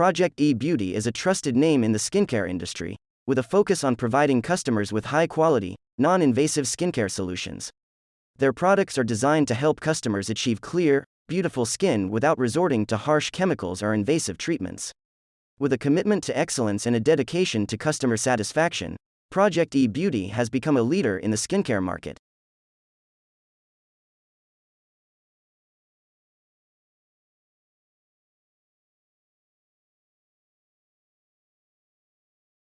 Project E Beauty is a trusted name in the skincare industry, with a focus on providing customers with high quality, non invasive skincare solutions. Their products are designed to help customers achieve clear, beautiful skin without resorting to harsh chemicals or invasive treatments. With a commitment to excellence and a dedication to customer satisfaction, Project E Beauty has become a leader in the skincare market.